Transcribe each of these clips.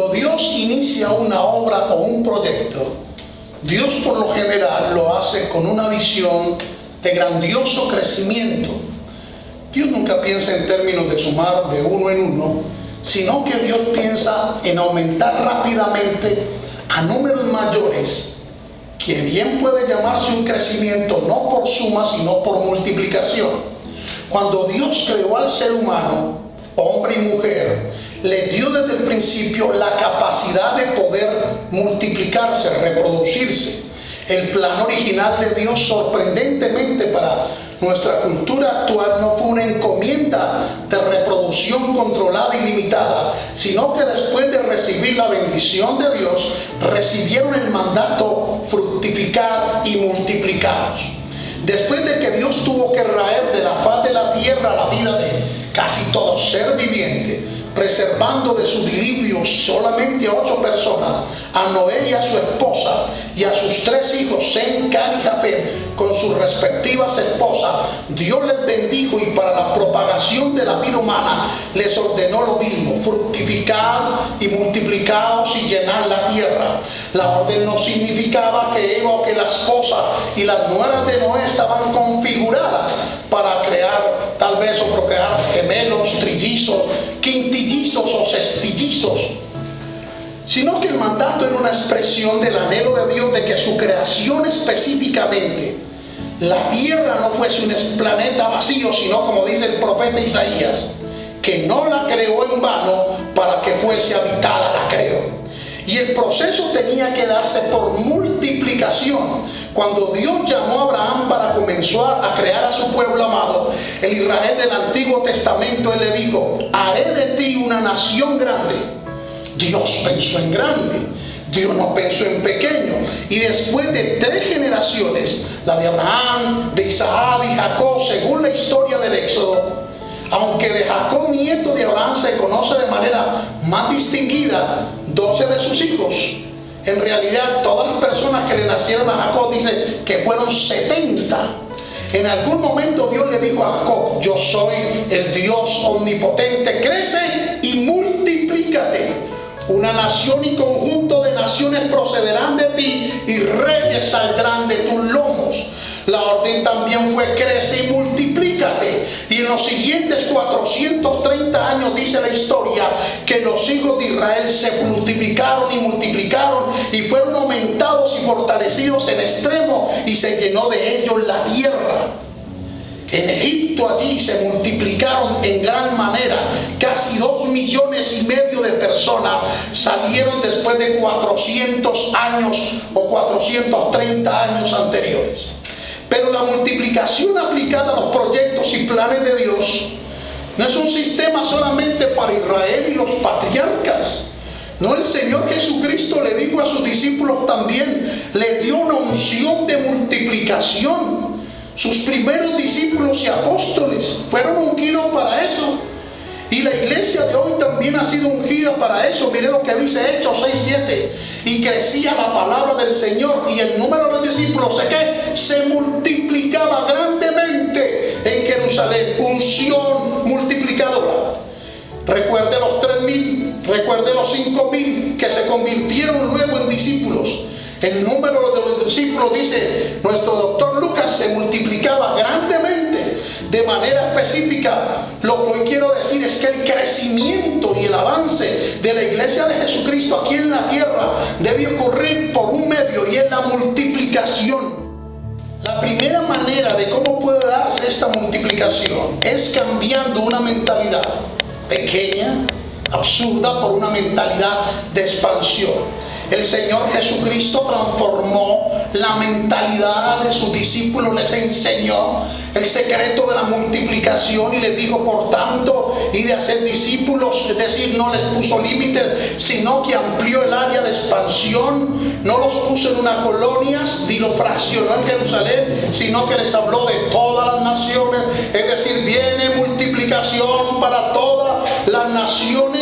Cuando Dios inicia una obra o un proyecto, Dios por lo general lo hace con una visión de grandioso crecimiento. Dios nunca piensa en términos de sumar de uno en uno, sino que Dios piensa en aumentar rápidamente a números mayores, que bien puede llamarse un crecimiento no por suma, sino por multiplicación. Cuando Dios creó al ser humano, hombre y mujer, le dio desde el principio la capacidad de poder multiplicarse, reproducirse. El plan original de Dios sorprendentemente para nuestra cultura actual no fue una encomienda de reproducción controlada y limitada, sino que después de recibir la bendición de Dios, recibieron el mandato fructificar y multiplicaros. Después de que Dios tuvo que raer de la faz de la tierra la vida de casi todo ser viviente, preservando de su diluvio solamente a ocho personas, a Noé y a su esposa, y a sus tres hijos, Sem, Can y Jafet, con sus respectivas esposas, Dios les bendijo y para la propagación de la vida humana les ordenó lo mismo, fructificar y multiplicaos y llenar la tierra. La orden no significaba que Eva o que la esposa y las nueras de Noé estaban configuradas para crear tal vez o procrear gemelos, trillizos, quintillizos o sino que el mandato era una expresión del anhelo de Dios de que su creación específicamente, la tierra no fuese un planeta vacío, sino como dice el profeta Isaías, que no la creó en vano para que fuese habitada, la creó. Y el proceso tenía que darse por multiplicación. Cuando Dios llamó a Abraham para comenzar a crear a su pueblo amado, el Israel del Antiguo Testamento, él le dijo, haré de ti una nación grande Dios pensó en grande. Dios no pensó en pequeño. Y después de tres generaciones, la de Abraham, de Isaac y Jacob, según la historia del Éxodo, aunque de Jacob, nieto de Abraham, se conoce de manera más distinguida 12 de sus hijos. En realidad, todas las personas que le nacieron a Jacob dicen que fueron 70. En algún momento Dios le dijo a Jacob, yo soy el Dios omnipotente, crece y multiplícate. Una nación y conjunto de naciones procederán de ti y reyes saldrán de tus lomos. La orden también fue crece y multiplícate. Y en los siguientes 430 años dice la historia que los hijos de Israel se multiplicaron y multiplicaron y fueron aumentados y fortalecidos en extremo y se llenó de ellos la tierra. En Egipto allí se multiplicaron en gran manera. Casi dos millones y medio de personas salieron después de 400 años o 430 años anteriores. Pero la multiplicación aplicada a los proyectos y planes de Dios no es un sistema solamente para Israel y los patriarcas. No, el Señor Jesucristo le dijo a sus discípulos también, le dio una unción de multiplicación. Sus primeros discípulos y apóstoles fueron ungidos para eso. También ha sido ungida para eso. Mire lo que dice Hechos 6, 7. Y crecía la palabra del Señor y el número de los discípulos ¿sé qué? se multiplicaba grandemente en Jerusalén. Unción multiplicadora. Recuerde los tres mil, recuerde los cinco mil que se convirtieron luego en discípulos. El número de los discípulos, dice nuestro doctor Lucas, se multiplicaba grandemente de manera específica. Lo que hoy quiero decir es que el crecimiento y el avance de la iglesia de Jesucristo aquí en la tierra debe ocurrir por un medio y es la multiplicación. La primera manera de cómo puede darse esta multiplicación es cambiando una mentalidad pequeña, absurda, por una mentalidad de expansión. El Señor Jesucristo transformó mentalidad de sus discípulos, les enseñó el secreto de la multiplicación y les dijo, por tanto, y de hacer discípulos, es decir, no les puso límites, sino que amplió el área de expansión, no los puso en una colonia, ni los fraccionó en Jerusalén, sino que les habló de todas las naciones, es decir, viene multiplicación para todas las naciones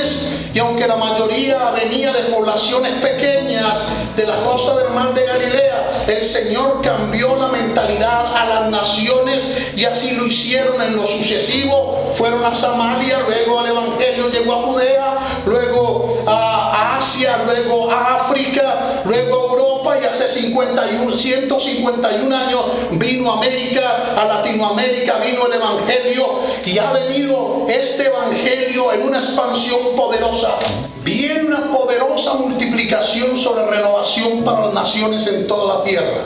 y aunque la mayoría venía de poblaciones pequeñas de la costa del mar de Galilea, el Señor cambió la mentalidad a las naciones y así lo hicieron en lo sucesivo. Fueron a Samaria, luego el Evangelio llegó a Judea, luego a Asia luego a África, luego a Europa y hace 51, 151 años vino a América, a Latinoamérica, vino el Evangelio y ha venido este Evangelio en una expansión poderosa. Viene una poderosa multiplicación sobre renovación para las naciones en toda la tierra.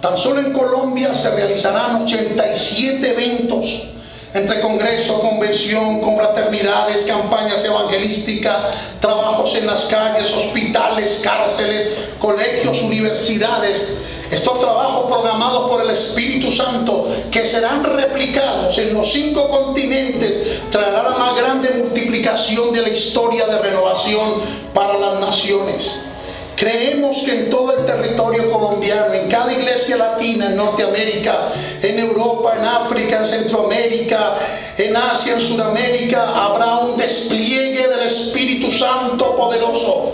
Tan solo en Colombia se realizarán 87 eventos entre congreso, convención, confraternidades, campañas evangelísticas, trabajos en las calles, hospitales, cárceles, colegios, universidades. Estos trabajos programados por el Espíritu Santo que serán replicados en los cinco continentes traerá la más grande multiplicación de la historia de renovación para las naciones. Creemos que en todo el territorio colombiano, en cada iglesia latina, en Norteamérica, en Europa, en África, en Centroamérica, en Asia, en Sudamérica, habrá un despliegue del Espíritu Santo poderoso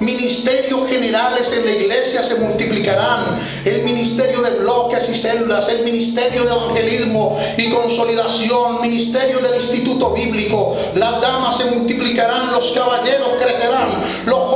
Ministerios generales en la iglesia se multiplicarán. El ministerio de bloques y células, el ministerio de evangelismo y consolidación, ministerio del instituto bíblico. Las damas se multiplicarán, los caballeros crecerán, los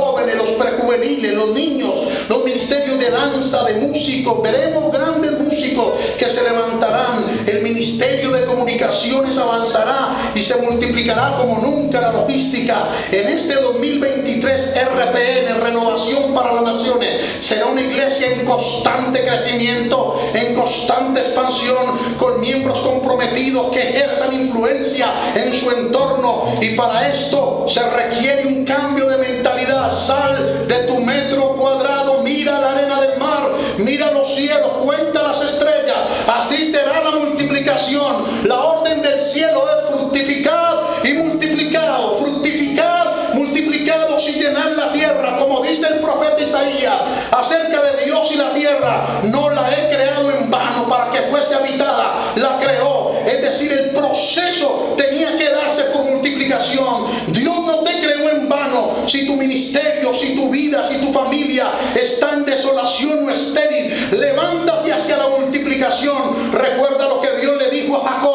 prejuveniles, los niños, los ministerios de danza, de músicos. Veremos grandes músicos que se levantarán. El ministerio de comunicaciones avanzará y se multiplicará como nunca la logística. En este 2023 RPE en renovación para las naciones. Será una iglesia en constante crecimiento, en constante expansión, con miembros comprometidos que ejerzan influencia en su entorno. Y para esto se requiere un cambio de mentalidad. Sal de tu metro cuadrado, mira la arena del mar, mira los cielos, cuenta las estrellas. Así será la multiplicación. La orden del cielo es fructificar y multiplicado, fructificar, multiplicado y llenar la tierra como dice el profeta Isaías, acerca de Dios y la tierra, no la he creado en vano para que fuese habitada, la creó. Es decir, el proceso tenía que darse por multiplicación no te creó en vano si tu ministerio, si tu vida, si tu familia está en desolación o estéril. Levántate hacia la multiplicación. Recuerda lo que Dios le dijo a Jacob.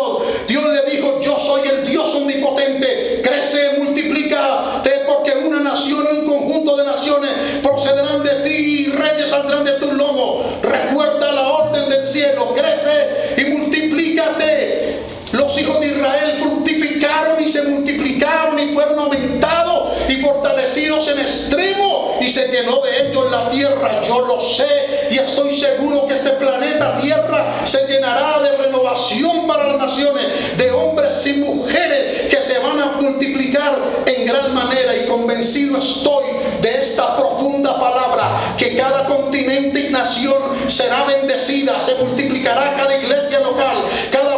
Yo lo sé y estoy seguro que este planeta Tierra se llenará de renovación para las naciones, de hombres y mujeres que se van a multiplicar en gran manera. Y convencido estoy de esta profunda palabra, que cada continente y nación será bendecida, se multiplicará cada iglesia local, cada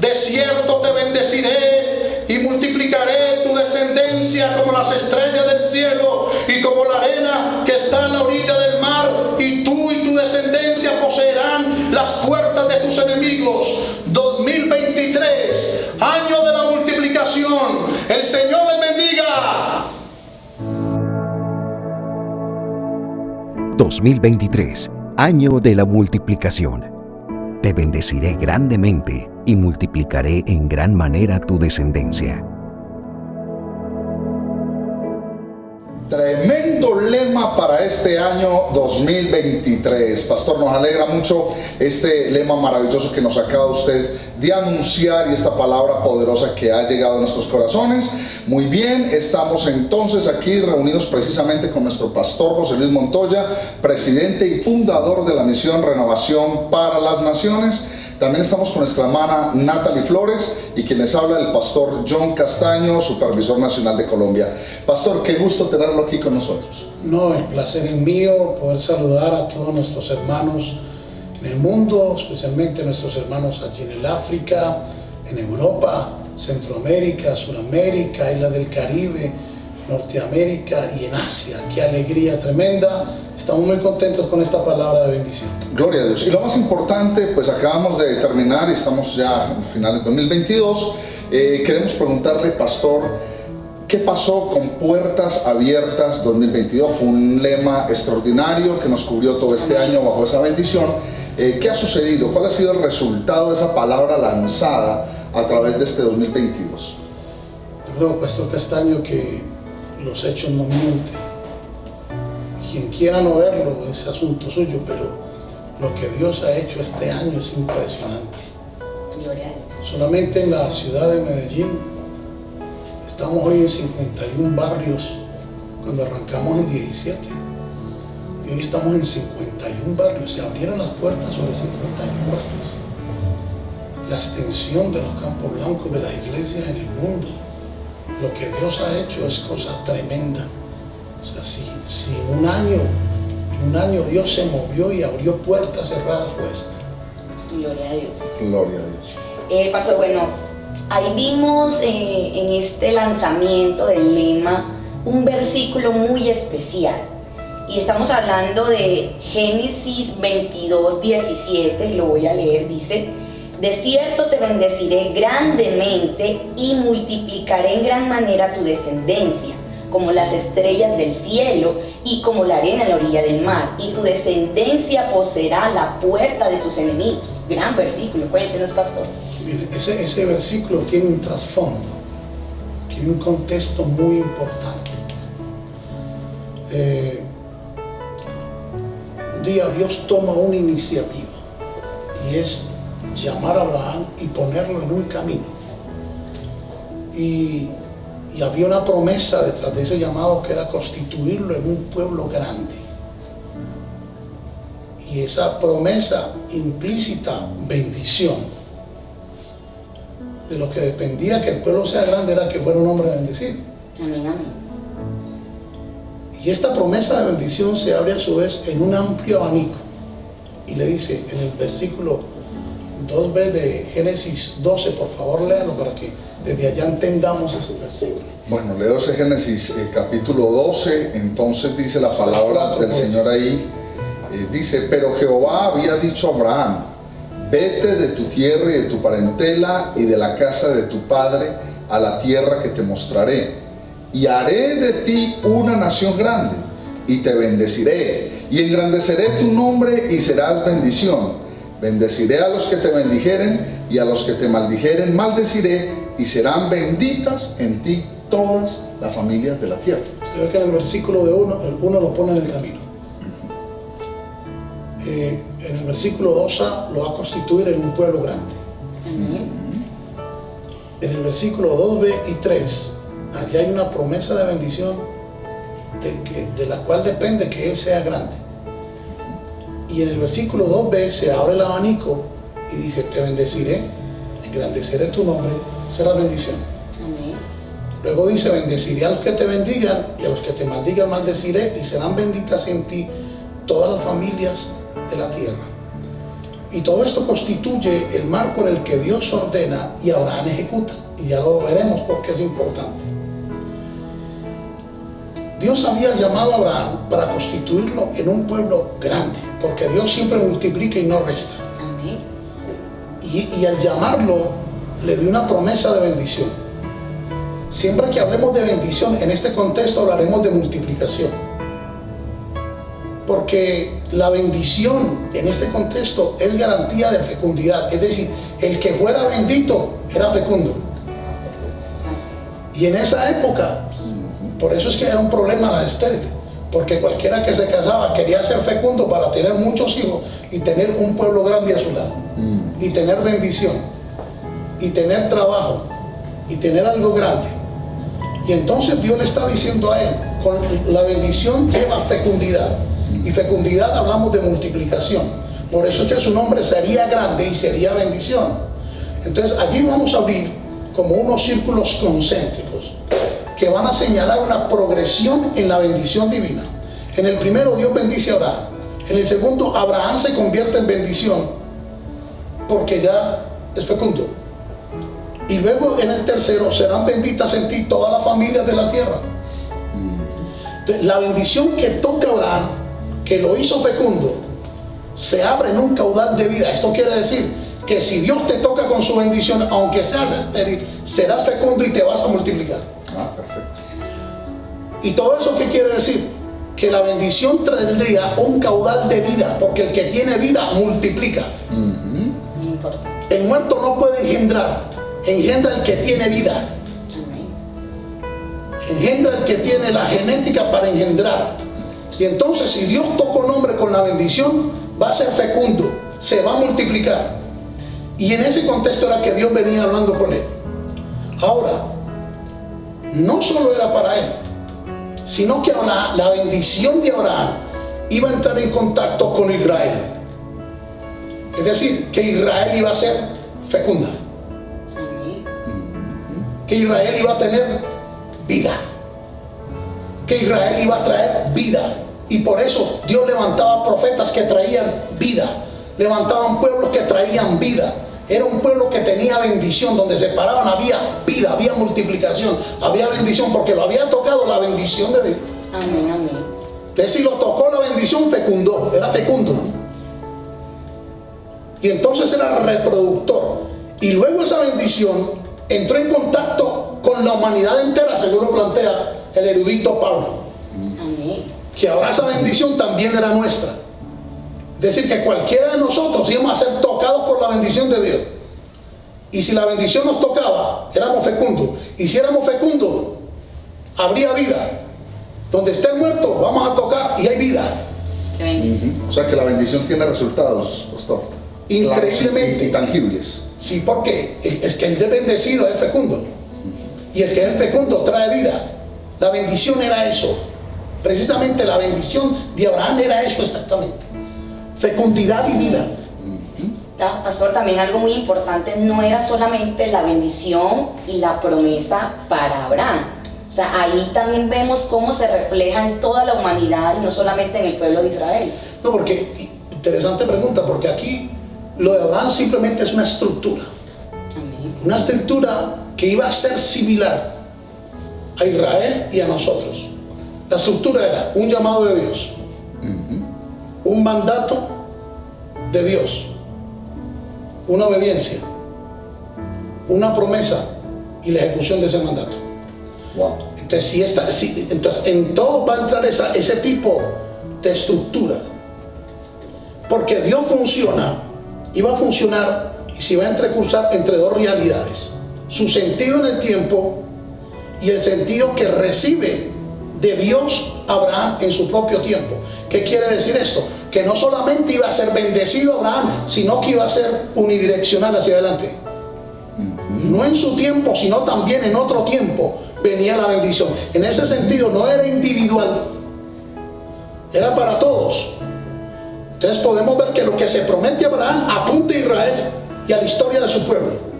De cierto te bendeciré y multiplicaré tu descendencia como las estrellas del cielo y como la arena que está en la orilla del mar y tú y tu descendencia poseerán las puertas de tus enemigos. 2023, año de la multiplicación. El Señor les bendiga. 2023, año de la multiplicación. Te bendeciré grandemente y multiplicaré en gran manera tu descendencia. Lema para este año 2023. Pastor, nos alegra mucho este lema maravilloso que nos acaba usted de anunciar y esta palabra poderosa que ha llegado a nuestros corazones. Muy bien, estamos entonces aquí reunidos precisamente con nuestro pastor José Luis Montoya, presidente y fundador de la misión Renovación para las Naciones. También estamos con nuestra hermana Natalie Flores y quien les habla el pastor John Castaño, supervisor nacional de Colombia. Pastor, qué gusto tenerlo aquí con nosotros. No, el placer es mío poder saludar a todos nuestros hermanos en el mundo, especialmente nuestros hermanos allí en el África, en Europa, Centroamérica, Sudamérica, Isla del Caribe, Norteamérica y en Asia. Qué alegría tremenda Estamos muy contentos con esta palabra de bendición. Gloria a Dios. Y lo más importante, pues acabamos de terminar y estamos ya en final de 2022. Eh, queremos preguntarle, pastor, ¿qué pasó con Puertas Abiertas 2022? Fue un lema extraordinario que nos cubrió todo este año bajo esa bendición. Eh, ¿Qué ha sucedido? ¿Cuál ha sido el resultado de esa palabra lanzada a través de este 2022? Yo creo, Pastor Castaño, que los hechos no mienten. Quien quiera no verlo es asunto suyo, pero lo que Dios ha hecho este año es impresionante. Gloria a Dios. Solamente en la ciudad de Medellín estamos hoy en 51 barrios cuando arrancamos en 17. Y hoy estamos en 51 barrios. Se abrieron las puertas sobre 51 barrios. La extensión de los campos blancos de las iglesias en el mundo. Lo que Dios ha hecho es cosa tremenda. O sea, si, si un año, en un año Dios se movió y abrió puertas cerradas fue esta. Gloria a Dios. Gloria a Dios. Eh, pastor, bueno, ahí vimos eh, en este lanzamiento del lema un versículo muy especial. Y estamos hablando de Génesis 22, 17, y lo voy a leer, dice, de cierto te bendeciré grandemente y multiplicaré en gran manera tu descendencia, como las estrellas del cielo y como la arena en la orilla del mar, y tu descendencia poseerá la puerta de sus enemigos. Gran versículo, cuéntenos, pastor. Mire, ese, versículo tiene un trasfondo, tiene un contexto muy importante. Eh, un día Dios toma una iniciativa y es llamar a Abraham y ponerlo en un camino. Y, y había una promesa detrás de ese llamado que era constituirlo en un pueblo grande. Y esa promesa implícita bendición. De lo que dependía que el pueblo sea grande era que fuera un hombre bendecido. Amén, amén. Y esta promesa de bendición se abre a su vez en un amplio abanico. Y le dice en el versículo 2b de Génesis 12, por favor léalo para que desde allá entendamos este versículo. Bueno, leo ese Génesis eh, capítulo 12, entonces dice la palabra del pues. Señor ahí, eh, dice, pero Jehová había dicho a Abraham, vete de tu tierra y de tu parentela y de la casa de tu padre a la tierra que te mostraré, y haré de ti una nación grande, y te bendeciré, y engrandeceré tu nombre y serás bendición. Bendeciré a los que te bendijeren, y a los que te maldijeren maldeciré, y serán benditas en ti todas las familias de la tierra. Usted ve que en el versículo de 1, el 1 lo pone en el camino. Eh, en el versículo 2a lo va a constituir en un pueblo grande. En el versículo 2b y 3, allí hay una promesa de bendición de, que- de la cual depende que Él sea grande. Y en el versículo 2b se abre el abanico y dice, te bendeciré, engrandeceré tu nombre, será bendición. Amén. Luego dice, bendeciré a los que te bendigan y a los que te maldigan maldeciré y serán benditas en ti todas las familias de la tierra. Y todo esto constituye el marco en el que Dios ordena y Abraham ejecuta. Y ya lo veremos porque es importante. Dios había llamado a Abraham para constituirlo en un pueblo grande, porque Dios siempre multiplica y no resta. Y, y al llamarlo, le dio una promesa de bendición. Siempre que hablemos de bendición, en este contexto hablaremos de multiplicación. Porque la bendición en este contexto es garantía de fecundidad. Es decir, el que fuera bendito era fecundo. Y en esa época, por eso es que era un problema la estéril. Porque cualquiera que se casaba quería ser fecundo para tener muchos hijos y tener un pueblo grande a su lado. Y tener bendición. Y tener trabajo. Y tener algo grande. Y entonces Dios le está diciendo a él, con la bendición lleva fecundidad. Y fecundidad hablamos de multiplicación. Por eso es que su nombre sería grande y sería bendición. Entonces allí vamos a abrir como unos círculos concéntricos que van a señalar una progresión en la bendición divina. En el primero Dios bendice a Abraham. En el segundo Abraham se convierte en bendición porque ya es fecundo. Y luego en el tercero serán benditas en ti todas las familias de la tierra. La bendición que toca Abraham, que lo hizo fecundo, se abre en un caudal de vida. Esto quiere decir que si Dios te toca con su bendición, aunque seas estéril, serás fecundo y te vas a multiplicar. Ah, perfecto. ¿Y todo eso qué quiere decir? que la bendición traería un caudal de vida, porque el que tiene vida multiplica. Muy importante. El muerto no puede engendrar, engendra el que tiene vida, Amén. engendra el que tiene la genética para engendrar. Y entonces si Dios tocó un hombre con la bendición, va a ser fecundo, se va a multiplicar. Y en ese contexto era que Dios venía hablando con él. Ahora, no solo era para él, sino que la bendición de Abraham iba a entrar en contacto con Israel. Es decir, que Israel iba a ser fecunda, que Israel iba a tener vida, que Israel iba a traer vida. Y por eso Dios levantaba profetas que traían vida, levantaban pueblos que traían vida. Era un pueblo que tenía bendición, donde se paraban había vida, había multiplicación, había bendición, porque lo había tocado la bendición de Dios. Amén, amén. Entonces si lo tocó la bendición fecundó, era fecundo. Y entonces era reproductor. Y luego esa bendición entró en contacto con la humanidad entera, según lo plantea el erudito Pablo. Amén. Que ahora esa bendición también era nuestra. Decir, que cualquiera de nosotros íbamos a ser tocados por la bendición de Dios. Y si la bendición nos tocaba, éramos fecundos. Y si éramos fecundos, habría vida. Donde esté muerto, vamos a tocar y hay vida. Qué bendición. O sea que la bendición tiene resultados, pastor. Increíblemente. Y, y tangibles. Sí, porque el- es que el de bendecido es fecundo. Y el que es fecundo trae vida. La bendición era eso. Precisamente la bendición de Abraham era eso exactamente. Fecundidad y vida. Pastor, también algo muy importante, no era solamente la bendición y la promesa para Abraham. O sea, ahí también vemos cómo se refleja en toda la humanidad y no solamente en el pueblo de Israel. No, porque, interesante pregunta, porque aquí lo de Abraham simplemente es una estructura. Amén. Una estructura que iba a ser similar a Israel y a nosotros. La estructura era un llamado de Dios, un mandato de Dios, una obediencia, una promesa y la ejecución de ese mandato. Wow. Entonces, si esta, si- entonces en todo va a entrar esa- ese tipo de estructura. Porque Dios funciona y va a funcionar y se va a entrecursar entre dos realidades. Su sentido en el tiempo y el sentido que recibe de Dios Abraham en su propio tiempo. ¿Qué quiere decir esto? Que no solamente iba a ser bendecido Abraham, sino que iba a ser unidireccional hacia adelante. No en su tiempo, sino también en otro tiempo venía la bendición. En ese sentido no era individual, era para todos. Entonces podemos ver que lo que se promete a Abraham apunta a Israel y a la historia de su pueblo.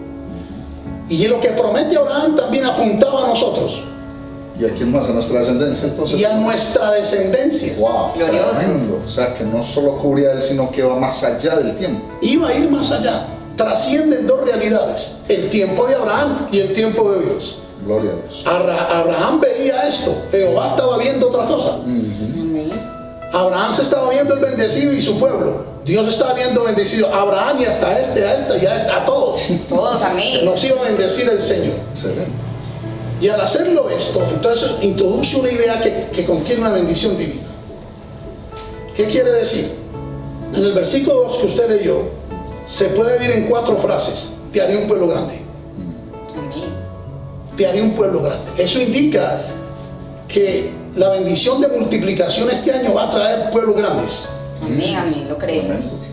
Y lo que promete Abraham también apuntaba a nosotros ¿Y a quién más? A nuestra descendencia, entonces. y a nuestra descendencia. Wow, Glorioso. tremendo. O sea, que no solo cubría él, sino que va más allá del tiempo. Iba a ir más allá. Trascienden dos realidades, el tiempo de Abraham y el tiempo de Dios. Gloria a Dios. Abra- Abraham veía esto, Jehová estaba viendo otra cosa. Amén. Abraham se estaba viendo el bendecido y su pueblo. Dios estaba viendo bendecido a Abraham y hasta este, a este y a, a todos. Todos, amén. Nos iba a bendecir el Señor. Excelente. Y al hacerlo esto, entonces introduce una idea que, que contiene una bendición divina. ¿Qué quiere decir? En el versículo 2 que usted leyó, se puede ver en cuatro frases. Te haré un pueblo grande. Amén. Te haré un pueblo grande. Eso indica que la bendición de multiplicación este año va a traer pueblos grandes. Amén, amén. Lo creemos.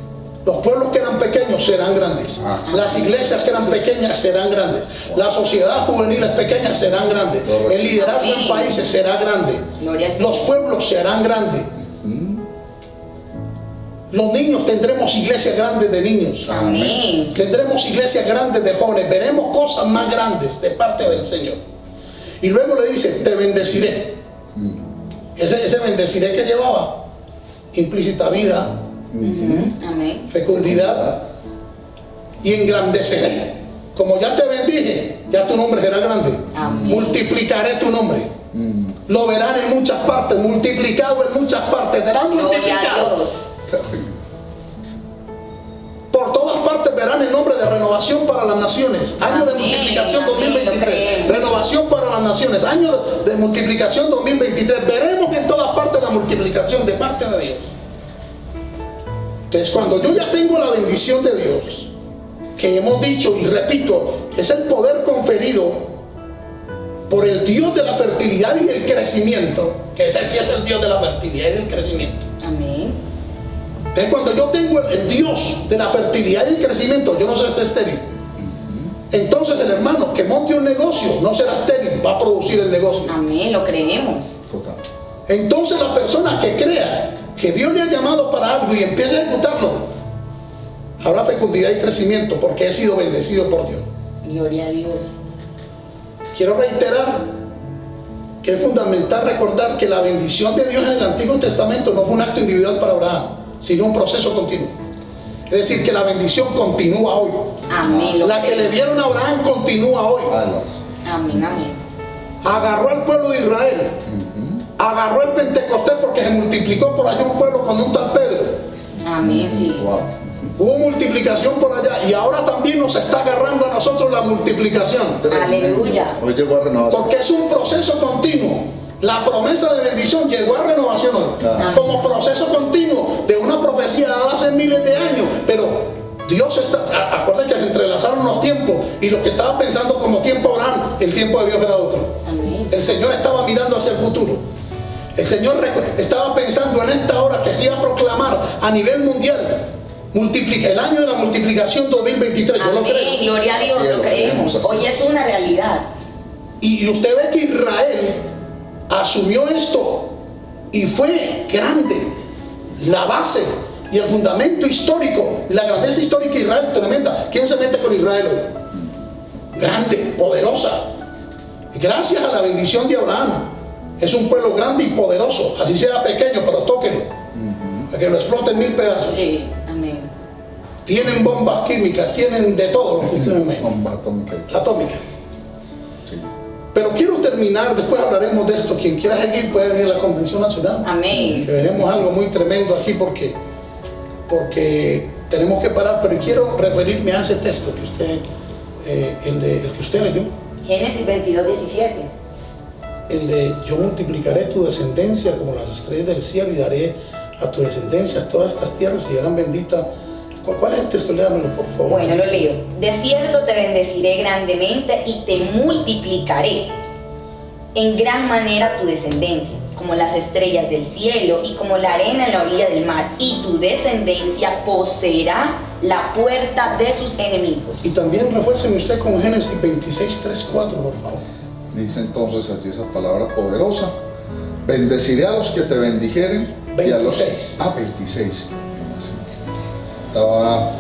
Los pueblos que eran pequeños serán grandes. Ah. Las iglesias que eran pequeñas serán grandes. La sociedad juvenil pequeñas serán grandes. El liderazgo en países será grande. Los pueblos serán grandes. Los niños tendremos iglesias grandes de niños. Amén. Tendremos iglesias grandes de jóvenes. Veremos cosas más grandes de parte del Señor. Y luego le dice, te bendeciré. Ese, ese bendeciré que llevaba implícita vida, Amén. fecundidad y engrandeceré. Como ya te bendije, ya tu nombre será grande. Amén. Multiplicaré tu nombre. Lo verán en muchas partes, multiplicado en muchas partes, serán multiplicados. Por todas partes verán el nombre de renovación para las naciones. Año de multiplicación amén, lo 2023. creemos. Renovación para las naciones. Año de multiplicación 2023. Veremos en todas partes la multiplicación de parte de Dios. Entonces, cuando yo ya tengo la bendición de Dios, que hemos dicho y repito, es el poder conferido por el Dios de la fertilidad y el crecimiento, que ese sí es el Dios de la fertilidad y del crecimiento. Amén. Entonces, cuando yo tengo el, el Dios de la fertilidad y el crecimiento, yo no soy estéril. Entonces el hermano que monte un negocio no será estéril, va a producir el negocio. Amén, lo creemos. Total. Entonces la persona que crea que Dios le ha llamado para algo y empiece a ejecutarlo, habrá fecundidad y crecimiento porque he sido bendecido por Dios. Gloria a Dios. Quiero reiterar que es fundamental recordar que la bendición de Dios en el Antiguo Testamento no fue un acto individual para Abraham, sino un proceso continuo. Es decir, que la bendición continúa hoy. Amén. lo La que le dieron a Abraham continúa hoy. Amén, amén. Agarró al pueblo de Israel. Agarró el Pentecostés porque se multiplicó por allá un pueblo con un tal Pedro. Amén, sí. Wow. Hubo multiplicación por allá y ahora también nos está agarrando a nosotros la multiplicación. Aleluya. Hoy llegó a renovación. Porque es un proceso continuo. La promesa de bendición llegó a renovación hoy. Ah. Como proceso continuo de una profecía dada hace miles de años. Pero Dios está, acuérdense que se entrelazaron los tiempos y lo que estaba pensando como tiempo Abraham, el tiempo de Dios era otro. Amén. El Señor estaba mirando hacia el futuro. El Señor estaba pensando en esta hora que se iba a proclamar a nivel mundial. Multiplica, el año de la multiplicación 2023. Yo lo creo. gloria a Dios, Así lo creemos, así Hoy es. es una realidad. Y y usted ve que Israel asumió esto y fue grande. La base y el fundamento histórico, la grandeza histórica de Israel tremenda. ¿Quién se mete con Israel hoy? Grande, poderosa. Gracias a la bendición de Abraham. Es un pueblo grande y poderoso. Así sea pequeño, pero tóquelo. Para que lo exploten mil pedazos. Sí, amén. Tienen bombas químicas, tienen de todo lo que ustedes me Bomba atómica. atómica. Sí. Pero quiero terminar, después hablaremos de esto. Quien quiera seguir puede venir a la Convención Nacional. Amén. Que veremos algo muy tremendo aquí porque, porque tenemos que parar. Pero quiero referirme a ese texto que usted, eh, el, de, el que usted leyó, Génesis 22, 17. El de yo multiplicaré tu descendencia como las estrellas del cielo y daré a tu descendencia todas estas tierras y serán benditas. ¿Cuál, es el texto? Léamelo, por favor. Bueno, lo leo. De cierto te bendeciré grandemente y te multiplicaré en gran manera tu descendencia, como las estrellas del cielo y como la arena en la orilla del mar, y tu descendencia poseerá la puerta de sus enemigos. Y también refuérceme usted con Génesis 26, 3, 4, por favor. Dice entonces allí esa palabra poderosa. Bendeciré a los que te bendijeren. y a los- 26. Ah, 26. Estaba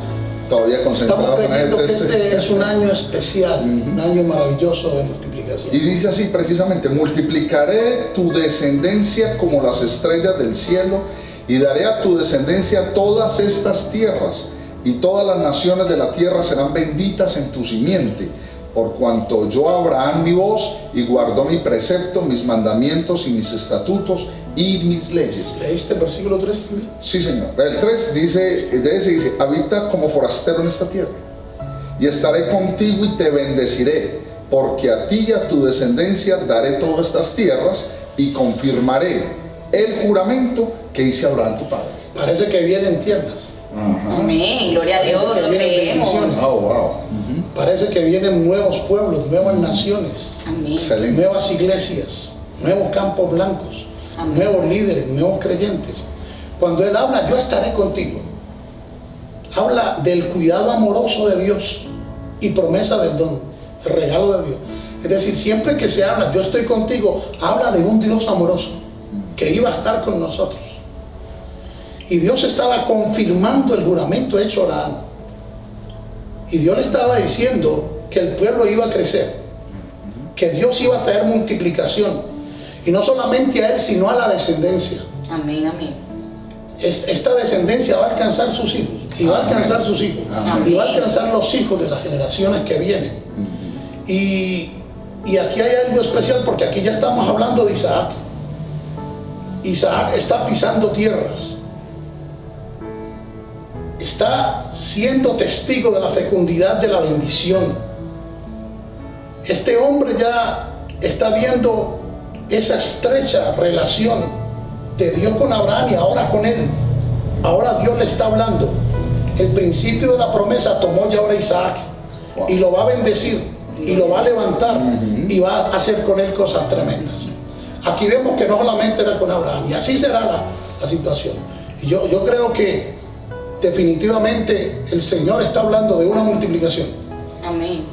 todavía concentrado Estamos con creyendo que texto. este es un año especial, un año maravilloso de multiplicación. Y dice así precisamente, multiplicaré tu descendencia como las estrellas del cielo y daré a tu descendencia todas estas tierras y todas las naciones de la tierra serán benditas en tu simiente, por cuanto yo Abraham mi voz y guardó mi precepto, mis mandamientos y mis estatutos y mis leyes. ¿Leíste el versículo 3 también? Sí, señor. El 3 dice, de ese dice, habita como forastero en esta tierra. Y estaré contigo y te bendeciré, porque a ti y a tu descendencia daré todas estas tierras y confirmaré el juramento que hice a Abraham tu padre. Parece que vienen tierras, Amén, gloria a Dios, lo creemos. Oh, wow. Parece que vienen nuevos pueblos, nuevas naciones, Amén. Nuevas iglesias, nuevos campos blancos, Amén. nuevos líderes, nuevos creyentes. Cuando Él habla, yo estaré contigo. Habla del cuidado amoroso de Dios y promesa del don, el regalo de Dios. Es decir, siempre que se habla, yo estoy contigo, habla de un Dios amoroso que iba a estar con nosotros. Y Dios estaba confirmando el juramento hecho a Abraham. Y Dios le estaba diciendo que el pueblo iba a crecer, que Dios iba a traer multiplicación. Y no solamente a él, sino a la descendencia. Amén, amén. Es- Esta descendencia va a alcanzar sus hijos, y va a alcanzar sus hijos, Amén. y va a alcanzar los hijos de las generaciones que vienen. Y, y aquí hay algo especial porque aquí ya estamos hablando de Isaac. Isaac está pisando tierras. Está siendo testigo de la fecundidad de la bendición. Este hombre ya está viendo esa estrecha relación de Dios con Abraham y ahora con él. Ahora Dios le está hablando. El principio de la promesa tomó ya ahora Isaac y lo va a bendecir y lo va a levantar y va a hacer con él cosas tremendas. Aquí vemos que no solamente era con Abraham y así será la, la situación. Yo, yo creo que definitivamente el Señor está hablando de una multiplicación. Amén.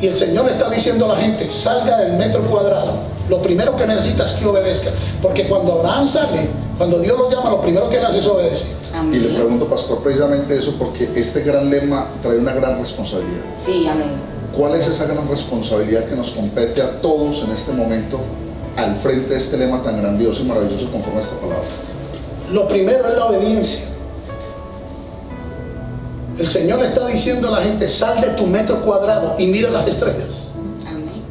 Y el Señor le está diciendo a la gente, salga del metro cuadrado. Lo primero que necesita es que obedezca. Porque cuando Abraham sale, cuando Dios lo llama, lo primero que él hace es obedecer. Y le Amén. pregunto, pastor, precisamente eso, porque este gran lema trae una gran responsabilidad. Sí, amén. ¿Cuál es esa gran responsabilidad que nos compete a todos en este momento al frente de este lema tan grandioso y maravilloso conforme a esta palabra? Lo primero es la obediencia. El Señor le está diciendo a la gente, sal de tu metro cuadrado y mira las estrellas. Amén.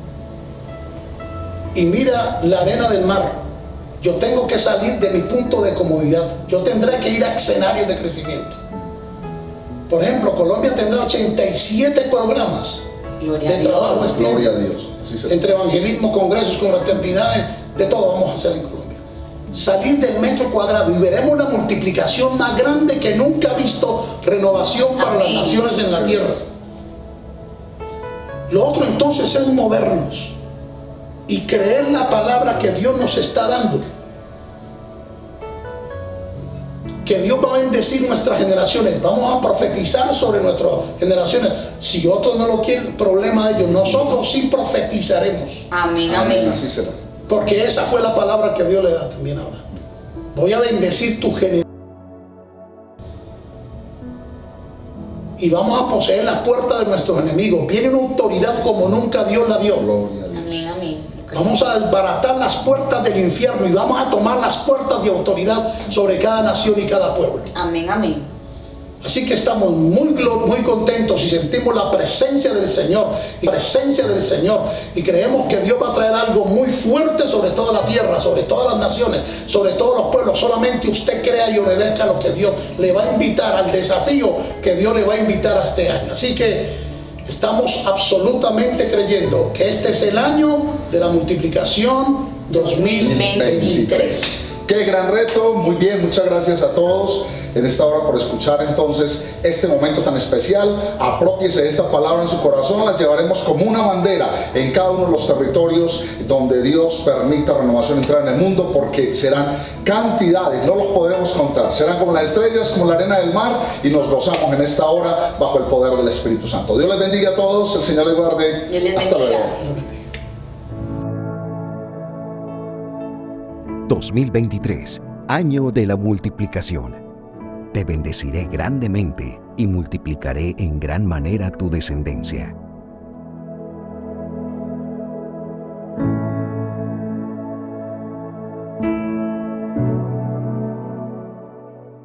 Y mira la arena del mar. Yo tengo que salir de mi punto de comodidad. Yo tendré que ir a escenarios de crecimiento. Por ejemplo, Colombia tendrá 87 programas Gloria de trabajo. Gloria a Dios. Así entre evangelismo, congresos, confraternidades, de todo vamos a hacer Colombia. Salir del metro cuadrado y veremos la multiplicación más grande que nunca ha visto renovación para Amén. las naciones en la tierra. Lo otro entonces es movernos y creer la palabra que Dios nos está dando. Que Dios va a bendecir nuestras generaciones. Vamos a profetizar sobre nuestras generaciones. Si otros no lo quieren, problema de ellos. Nosotros sí profetizaremos. Amén, Amén. amén. Así será. Porque esa fue la palabra que Dios le da también ahora. Voy a bendecir tu generación. Y vamos a poseer las puertas de nuestros enemigos. Viene una autoridad como nunca Dios la dio. Gloria a Dios. Amén, amén. Vamos a desbaratar las puertas del infierno y vamos a tomar las puertas de autoridad sobre cada nación y cada pueblo. Amén, amén. Así que estamos muy, muy contentos y sentimos la presencia del Señor, la presencia del Señor. Y creemos que Dios va a traer algo muy fuerte sobre toda la tierra, sobre todas las naciones, sobre todos los pueblos. Solamente usted crea y obedezca lo que Dios le va a invitar, al desafío que Dios le va a invitar a este año. Así que estamos absolutamente creyendo que este es el año de la multiplicación 2023. Qué gran reto, muy bien, muchas gracias a todos en esta hora por escuchar entonces este momento tan especial. Apropiese de esta palabra en su corazón, la llevaremos como una bandera en cada uno de los territorios donde Dios permita renovación entrar en el mundo, porque serán cantidades, no los podremos contar, serán como las estrellas, como la arena del mar, y nos gozamos en esta hora bajo el poder del Espíritu Santo. Dios les bendiga a todos, el Señor les guarde. Hasta luego. 2023, año de la multiplicación. Te bendeciré grandemente y multiplicaré en gran manera tu descendencia.